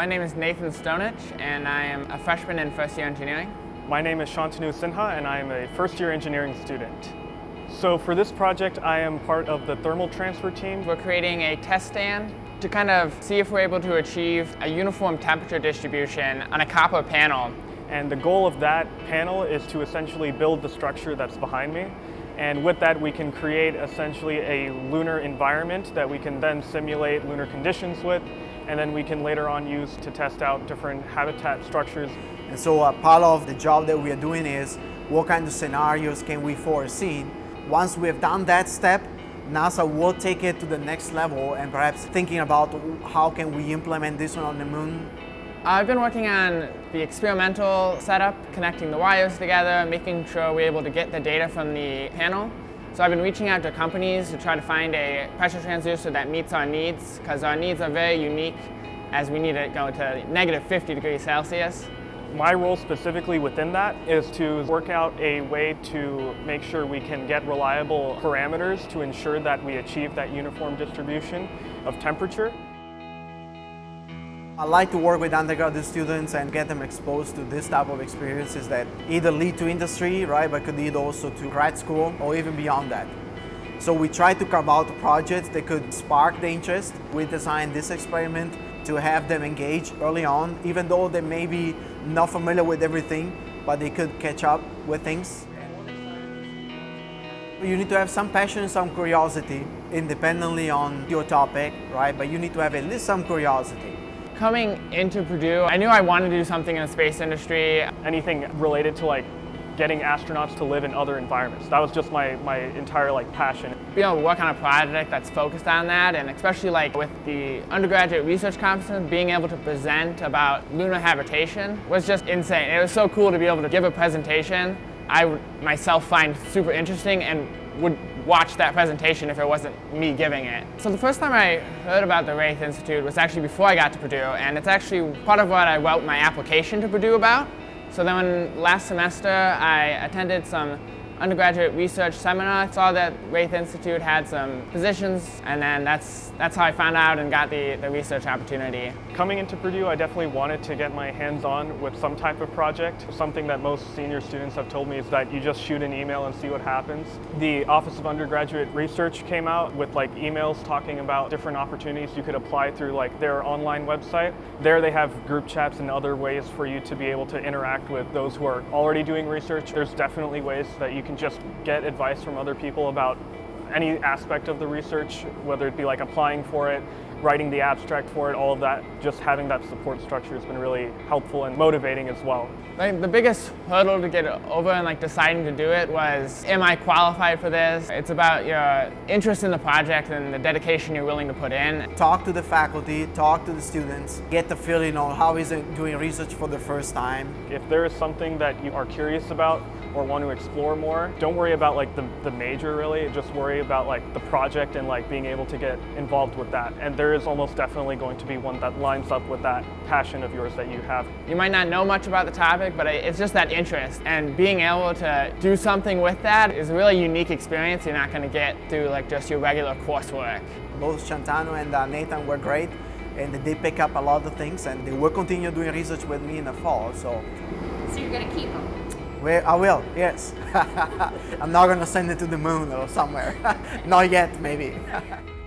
My name is Nathan Stonich, and I am a freshman in first year engineering. My name is Shantanu Sinha, and I am a first year engineering student. So for this project, I am part of the thermal transfer team. We're creating a test stand to kind of see if we're able to achieve a uniform temperature distribution on a copper panel. And the goal of that panel is to essentially build the structure that's behind me. And with that, we can create essentially a lunar environment that we can then simulate lunar conditions with, and then we can later on use to test out different habitat structures. And so uh, part of the job that we are doing is what kind of scenarios can we foresee. Once we have done that step, NASA will take it to the next level and perhaps thinking about how can we implement this one on the moon I've been working on the experimental setup, connecting the wires together, making sure we're able to get the data from the panel. So I've been reaching out to companies to try to find a pressure transducer that meets our needs, because our needs are very unique as we need to go to negative 50 degrees Celsius. My role specifically within that is to work out a way to make sure we can get reliable parameters to ensure that we achieve that uniform distribution of temperature. I like to work with undergraduate students and get them exposed to this type of experiences that either lead to industry, right, but could lead also to grad school or even beyond that. So we try to carve out projects that could spark the interest. We designed this experiment to have them engage early on, even though they may be not familiar with everything, but they could catch up with things. You need to have some passion and some curiosity independently on your topic, right? But you need to have at least some curiosity. Coming into Purdue, I knew I wanted to do something in the space industry. Anything related to like getting astronauts to live in other environments. That was just my, my entire like passion. Being able what kind of project that's focused on that and especially like with the undergraduate research conference, being able to present about lunar habitation was just insane. It was so cool to be able to give a presentation I myself find super interesting and would watch that presentation if it wasn't me giving it. So the first time I heard about the Wraith Institute was actually before I got to Purdue, and it's actually part of what I wrote my application to Purdue about. So then when last semester I attended some undergraduate research seminar. I saw that Wraith Institute had some positions, and then that's that's how I found out and got the, the research opportunity. Coming into Purdue, I definitely wanted to get my hands on with some type of project. Something that most senior students have told me is that you just shoot an email and see what happens. The Office of Undergraduate Research came out with like emails talking about different opportunities you could apply through like their online website. There they have group chats and other ways for you to be able to interact with those who are already doing research. There's definitely ways that you can just get advice from other people about any aspect of the research, whether it be like applying for it, writing the abstract for it, all of that, just having that support structure has been really helpful and motivating as well. Like the biggest hurdle to get over and like deciding to do it was, am I qualified for this? It's about your interest in the project and the dedication you're willing to put in. Talk to the faculty, talk to the students, get the feeling on how is it doing research for the first time. If there is something that you are curious about or want to explore more, don't worry about like the, the major really, just worry about like the project and like being able to get involved with that. And there is almost definitely going to be one that lines up with that passion of yours that you have. You might not know much about the topic, but it's just that interest. And being able to do something with that is a really unique experience you're not going to get through like just your regular coursework. Both Shantanu and uh, Nathan were great and they pick up a lot of things and they will continue doing research with me in the fall. So, so you're going to keep them? I oh, will, yes. I'm not going to send it to the moon or somewhere. not yet, maybe.